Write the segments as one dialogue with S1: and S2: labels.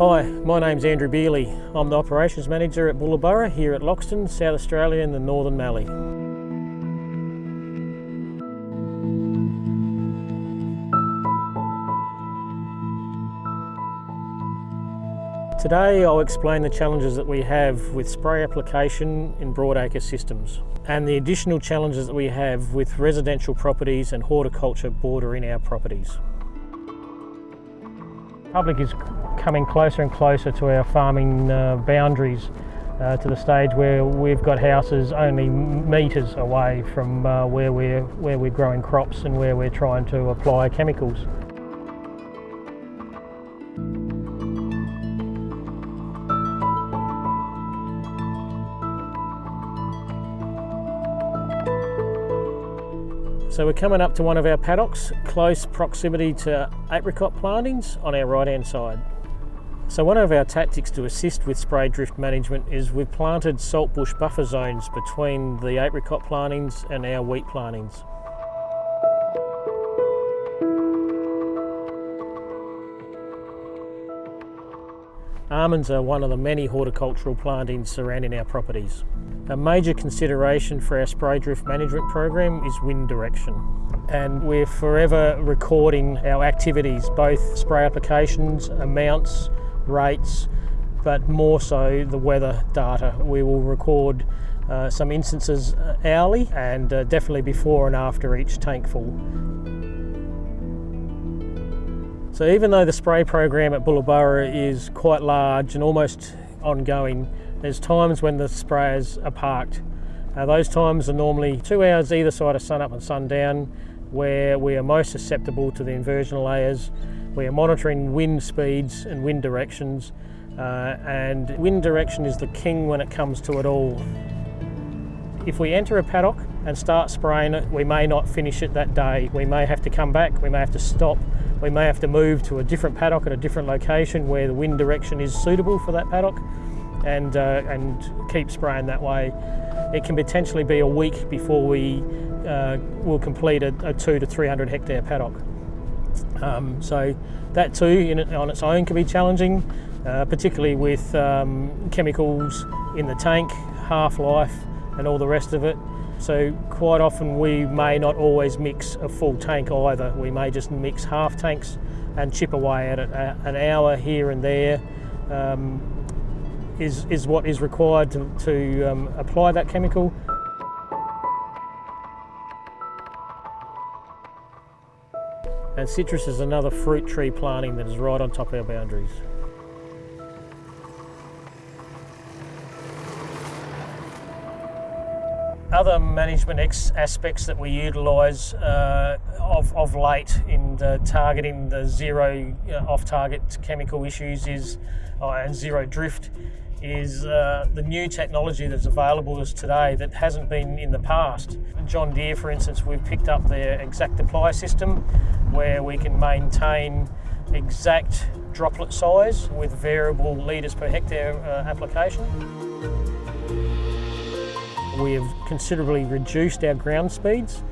S1: Hi, my name's Andrew Bealey. I'm the Operations Manager at Bullaburra here at Loxton, South Australia in the Northern Mallee. Today I'll explain the challenges that we have with spray application in broadacre systems and the additional challenges that we have with residential properties and horticulture bordering our properties. Public is coming closer and closer to our farming uh, boundaries uh, to the stage where we've got houses only metres away from uh, where, we're, where we're growing crops and where we're trying to apply chemicals. So we're coming up to one of our paddocks, close proximity to apricot plantings on our right hand side. So one of our tactics to assist with spray drift management is we've planted saltbush buffer zones between the apricot plantings and our wheat plantings. Almonds are one of the many horticultural plantings surrounding our properties. A major consideration for our spray drift management program is wind direction. And we're forever recording our activities, both spray applications, amounts, rates, but more so the weather data. We will record uh, some instances hourly and uh, definitely before and after each tank full. So even though the spray program at Bullaburra is quite large and almost ongoing, there's times when the sprayers are parked. Those times are normally two hours either side of sun up and sundown where we are most susceptible to the inversion layers. We are monitoring wind speeds and wind directions uh, and wind direction is the king when it comes to it all. If we enter a paddock and start spraying it, we may not finish it that day. We may have to come back, we may have to stop, we may have to move to a different paddock at a different location where the wind direction is suitable for that paddock and, uh, and keep spraying that way. It can potentially be a week before we uh, will complete a, a, two to 300 hectare paddock. Um, so that too in, on its own can be challenging, uh, particularly with um, chemicals in the tank, half-life and all the rest of it. So quite often we may not always mix a full tank either. We may just mix half tanks and chip away at it. An hour here and there um, is, is what is required to, to um, apply that chemical. And citrus is another fruit tree planting that is right on top of our boundaries. Other management aspects that we utilise uh, of, of late in targeting the zero uh, off-target chemical issues is uh, and zero drift is uh, the new technology that's available to us today that hasn't been in the past. John Deere, for instance, we've picked up their exact apply system where we can maintain exact droplet size with variable litres per hectare uh, application. We have considerably reduced our ground speeds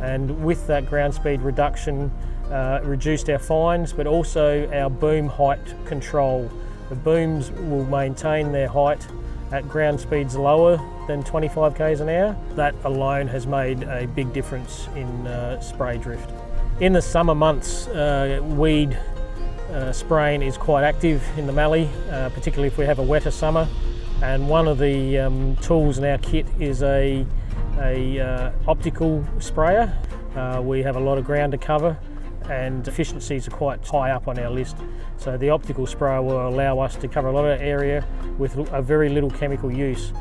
S1: and with that ground speed reduction uh, reduced our fines but also our boom height control the booms will maintain their height at ground speeds lower than 25 k's an hour. That alone has made a big difference in uh, spray drift. In the summer months, uh, weed uh, spraying is quite active in the mallee, uh, particularly if we have a wetter summer. And one of the um, tools in our kit is a, a uh, optical sprayer. Uh, we have a lot of ground to cover and efficiencies are quite high up on our list. So the optical sprayer will allow us to cover a lot of area with a very little chemical use.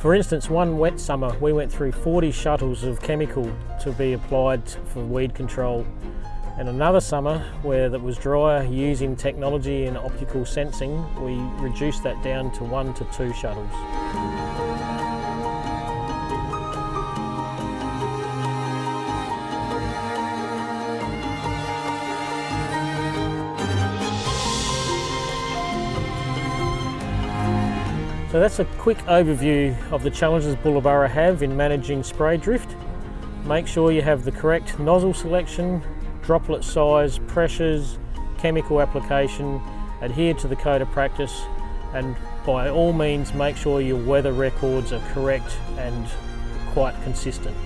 S1: For instance, one wet summer we went through 40 shuttles of chemical to be applied for weed control. And another summer where that was drier using technology and optical sensing, we reduced that down to one to two shuttles. So that's a quick overview of the challenges Bullaburra have in managing spray drift. Make sure you have the correct nozzle selection, droplet size, pressures, chemical application adhere to the code of practice and by all means make sure your weather records are correct and quite consistent.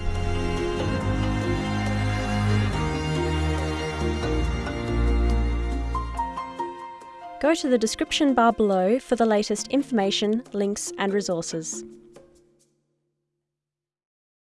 S2: Go to the description bar below for the latest information, links and resources.